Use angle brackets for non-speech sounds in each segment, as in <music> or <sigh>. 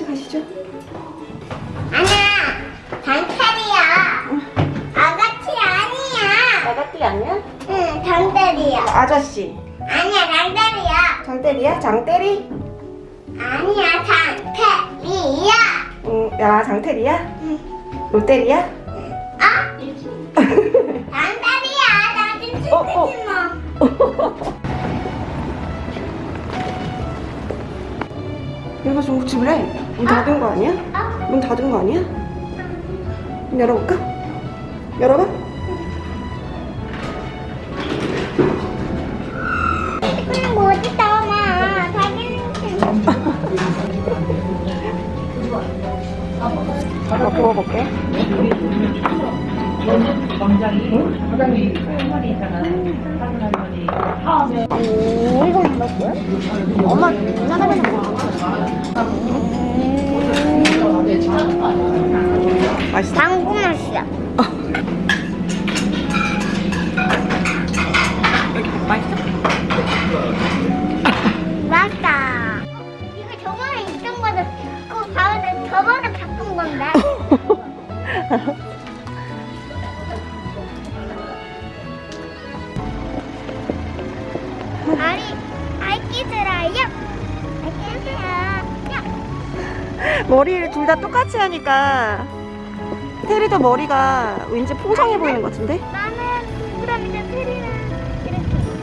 아가씨 가시죠. 아니야, 단칼이야. 아가씨 아니야. 아가띠 아니야? 응, 장대리야. 아저씨. 아니야, 장대리야. 장대리야? 장대리? 아니야, 장대리야. 응, 야 장태리야? 롯데리야? 아? 장대리야. 나좀 어, 어. <laughs> 얘가 중국집을 해. 문 닫은 거 아니야? 어? 문 닫은 거 아니야? 문 열어볼까? 열어봐. 한번 부어볼게. 오, 이건 뭐야? 엄마 짜장면 먹어. 머리를 둘 다 똑같이 하니까 테리도 머리가 왠지 풍성해 보이는 것 같은데? 나는 그럼 이제 테리는 이렇게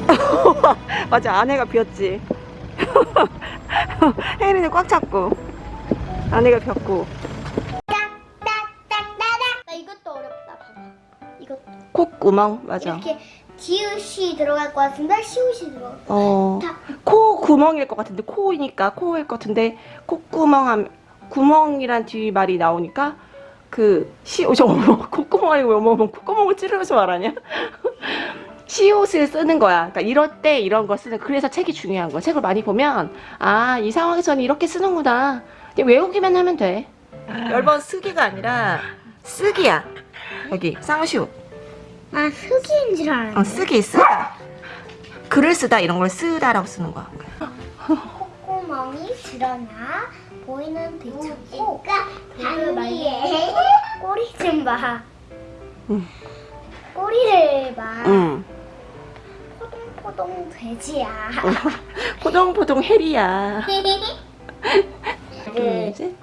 <laughs> 맞아 아내가 비었지. <laughs> 혜리는 꽉 잡고 아내가 딱딱딱딱딱 나 이것도 어렵다 봐봐. 이것도 콧구멍 맞아. 이렇게 지읒이 들어갈 것 같은데 시읒이 들어갈 것 어, 같아 코 구멍일 것 같은데 코이니까 코일 것 같은데 콧구멍 함 구멍이란 뒤 말이 나오니까 그 시옷 저 어머 콧구멍 아니고 어머 어머 콧구멍을 찌르면서 말하냐 <laughs> 시옷을 쓰는 거야. 그러니까 이럴 때 이런 거 쓰는 그래서 책이 중요한 거야. 책을 많이 보면 아 이 상황에서는 이렇게 쓰는구나. 외우기만 하면 돼. 열번 쓰기가 아니라 쓰기야. 여기 쌍시옷. 아 흙인 줄 알았네 어, 쓰기 쓰다. 글을 쓰다 이런 걸 쓰다라고 쓰는 거야. 콧구멍이 드러나 보이는 대창고 단위에 <laughs> 꼬리 좀 봐 응. 꼬리를 봐 응. 포동포동 돼지야 포동포동 해리야. <laughs> 둘 이제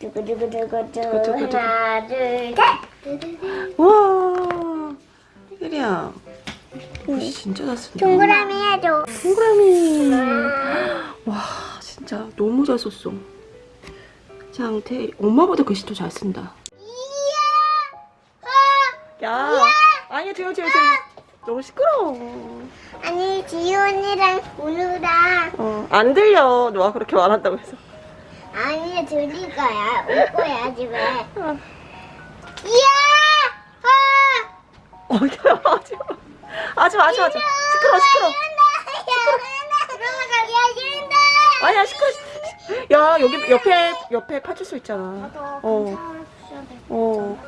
두구두구두구두 두구두구두구. 하나 둘 셋 우와 해리야. 옷이 진짜 잘 쓴다. 동그라미 해줘 동그라미. <gasps> 와 진짜 너무 잘 썼어. 장태 엄마보다 글씨 더 잘 쓴다. 이야 야 아니 조용 조용 조용. 너무 시끄러워. 아니 지훈이랑 우누랑 어 안 들려. 너가 그렇게 말한다고 해서. 아니 들릴 거야 올 거야 집에 어. 이야 아 어, 야, 하지 마. 하지 마, 하지 마. 하지 마. 시끄러, 시끄러. 시끄러. 아니야, 시끄러. 야, 여기 옆에, 옆에 파출소 있잖아. 어, 어.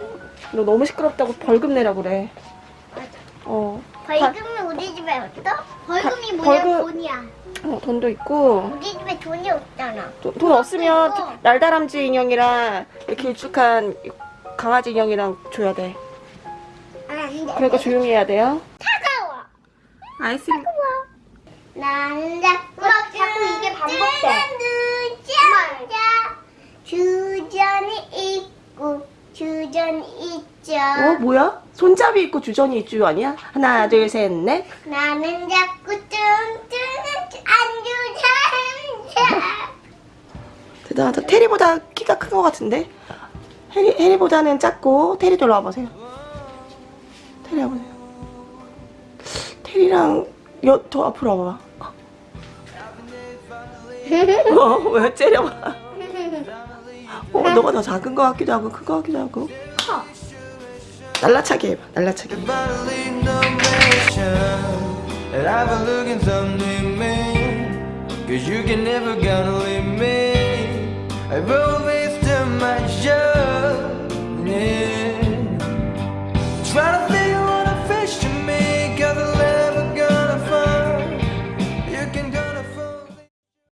너 너무 시끄럽다고 벌금 내라 그래. 어. 벌금이 우리 집에 없어? 벌금이 바- 뭐야? 벌금- 돈이야. 어, 돈도 있고. 우리 집에 돈이 없잖아. 돈, 돈 없으면 날다람쥐 인형이랑 이렇게 길쭉한 강아지 인형이랑 줘야 돼. 아, 안 돼. 그러니까 조용히 해야 돼요. 차가워. 아이스크림. 난 자꾸 자꾸 이게 반복돼. 늦자. 주전이 있고 주전이 있죠. 어, 뭐야? 손잡이 있고 주전이 있죠 아니야? 하나, 둘, 셋, 넷. 나는 자꾸 뚱뚱한 안주자. 대단하다. 테리보다 키가 큰 것 같은데? 해리, 해리보다는 작고, 테리도 일로 와보세요. 테리 와보세요. 테리랑 여, 더 앞으로 와봐. 어, 왜 째려봐. 어, 너가 더 작은 것 같기도 하고, 큰것 같기도 하고. 커. 날라차게 해봐, 날라차게. Show